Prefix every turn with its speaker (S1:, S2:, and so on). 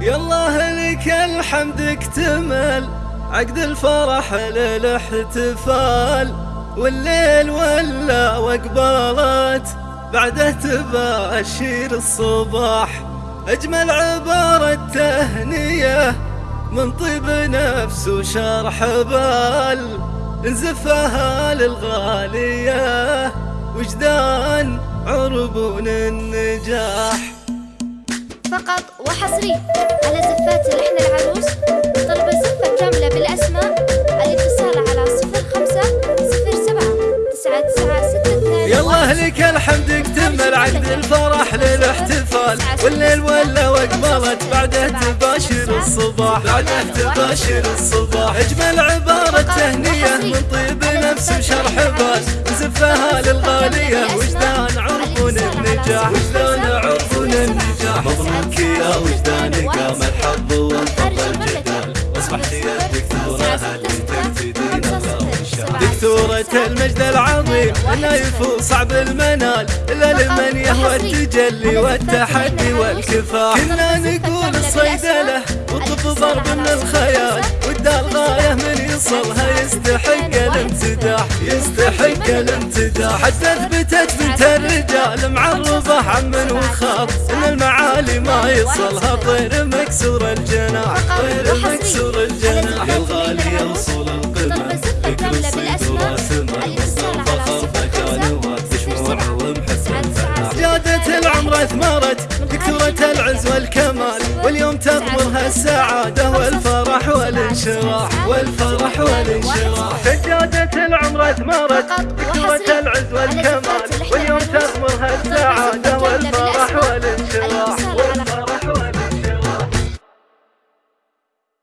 S1: يالله لك الحمد اكتمل عقد الفرح للاحتفال. والليل ولا واقبلت بعده تباشير الصباح. أجمل عبارة تهنية من طيب نفس وشرح بال. نزفها للغالية وجدان عربون النجاح.
S2: فقط وحصري على زفات لحن العروس طلب الزفة كاملة بالأسماء الاتصال على صفر خمسة صفر سبعة تسعة تسعة ستة اثنان
S1: يالله لك الحمد اكتمل عقد الفرح للاحتفال. والليل ولا واقبلت بعده تباشر الصباح. بعده تباشر الصباح. اجمل عبارة تهنية من طيب نفس وشرح بال. زفها للغالية. وجدان عرفون النجاح. وجدان عرفون النجاح مبروك يا وجداني قام الحظ وانطفى الجدال. واصبحت يا دكتورة هل تبتدين دكتورة المجد العظيم لا يفوق صعب المنال. إلا لمن يهوى التجلي والتحدي والكفاح. كنا نقول الصيدلة وطب ضرب من الخيال. والدال غاية من يصلها يستحق الامتداح يستحق الامتداح. حتى اثبتت بنت الرجال معرضة عم وخاف إن المعالي ما يصلها طير مكسور الجناح طير مكسور الجناح. يا الغالية وصول القمة فكر الصيد واسمة الفخر فكان وتشموع ومحسن زادت العمر اثمرت دكتورة العز والكمال واليوم تغمرها السعادة والفرح والانشراح. والفرح والانشراح. سجادة العمر اثمرت دكتورة العز والكمال واليوم تغمرها